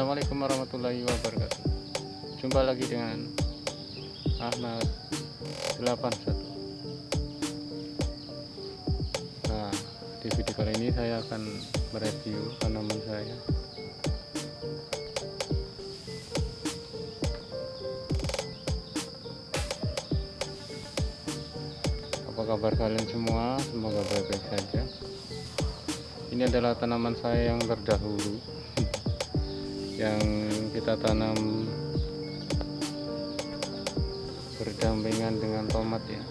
Assalamualaikum warahmatullahi wabarakatuh. Jumpa lagi dengan Ahmad 81 Nah di video kali ini saya akan mereview tanaman saya. Apa kabar kalian semua? Semoga baik-baik saja. Ini adalah tanaman saya yang terdahulu yang kita tanam berdampingan dengan tomat ya.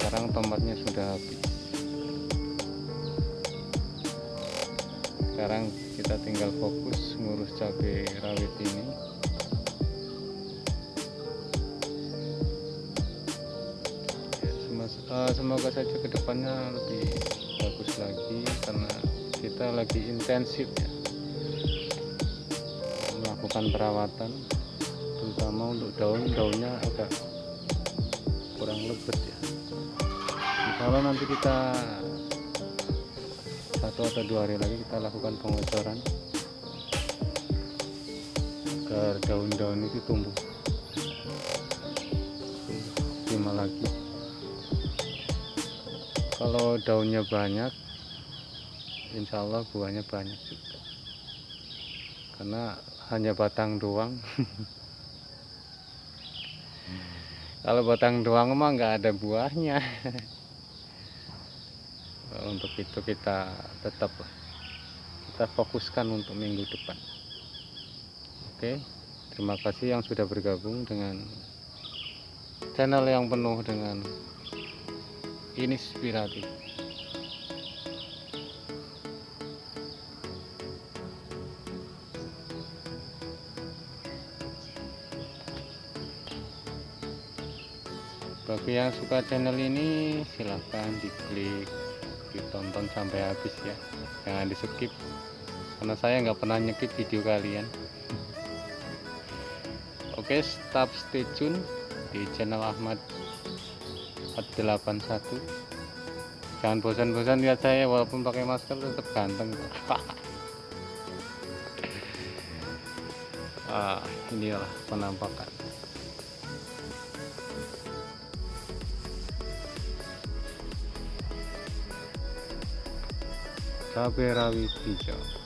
Sekarang tomatnya sudah habis. Sekarang kita tinggal fokus ngurus cabai rawit ini. Ya, semoga saja ke depannya lebih bagus lagi karena kita lagi intensif ya melakukan perawatan terutama untuk daun-daunnya agak kurang lebat ya. Kalau nanti kita satu atau dua hari lagi kita lakukan pengocoran agar daun-daun itu tumbuh. Optimal lagi. Kalau daunnya banyak insya Allah buahnya banyak juga. Karena hanya batang doang. Kalau batang doang mah nggak ada buahnya. Untuk itu kita tetap kita fokuskan untuk minggu depan. Oke terima kasih yang sudah bergabung dengan channel yang penuh dengan inspiratif bagi yang suka channel ini silahkan diklik ditonton sampai habis ya. Jangan di skip karena saya nggak pernah nyekip video kalian. Oke stop stay tune di channel Ahmad 81 jangan bosan-bosan lihat saya walaupun pakai masker tetap ganteng ah inilah penampakan cabai rawit hijau adalah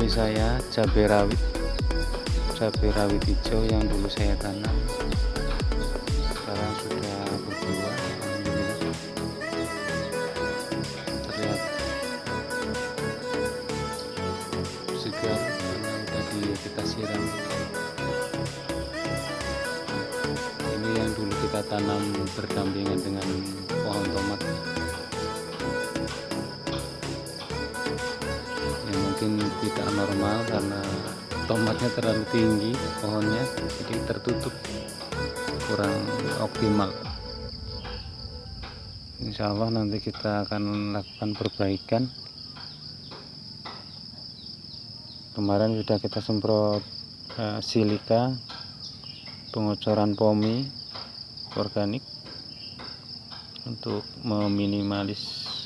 cabai saya cabai rawit cabai rawit hijau yang dulu saya tanam. Sekarang sudah berbuah. Terlihat segar karena tadi kita siram. Ini yang dulu kita tanam berdampingan dengan mungkin tidak normal karena tomatnya terlalu tinggi pohonnya jadi tertutup kurang optimal. Insya Allah nanti kita akan lakukan perbaikan. Kemarin sudah kita semprot uh, silika pengocoran pomi organik untuk meminimalis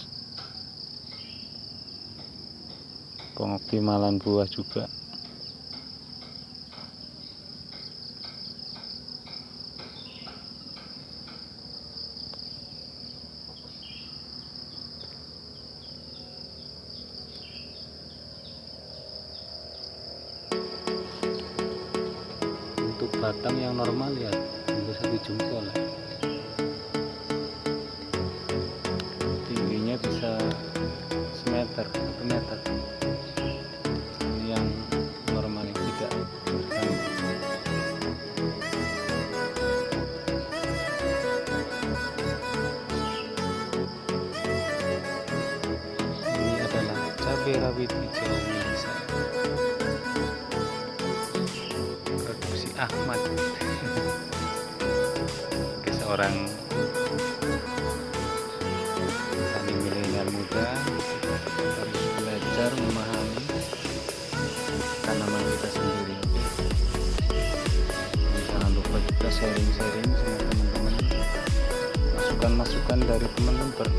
pengoptimalan buah juga untuk batang yang normal ya hingga satu jempol ya. Cabai rawit hijau milik saya. Produksi Ahmad. Seorang petani milenial muda harus belajar memahami tanaman kita sendiri. Jangan lupa juga sharing-sharing sama teman-teman. Masukan-masukan dari teman-teman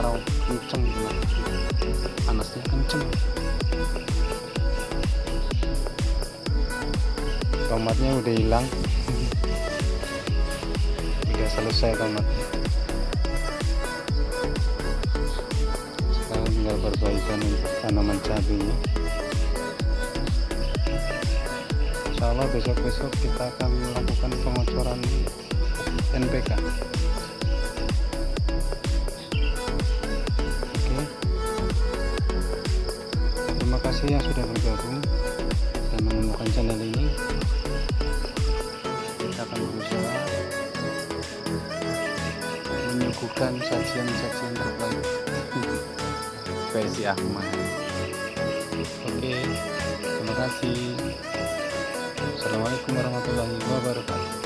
kemarau kenceng gitu. panasnya kenceng. Tomatnya udah hilang. Udah selesai tomatnya. Sekarang tinggal perbaikan untuk tanaman cabenya. Insya Allah besok-besok kita akan melakukan pengocoran NPK kasih yang sudah bergabung dan menemukan channel ini kita akan berusaha menyuguhkan sajian-sajian terbaik versi Ahmad Oke, terima kasih. Assalamualaikum warahmatullahi wabarakatuh.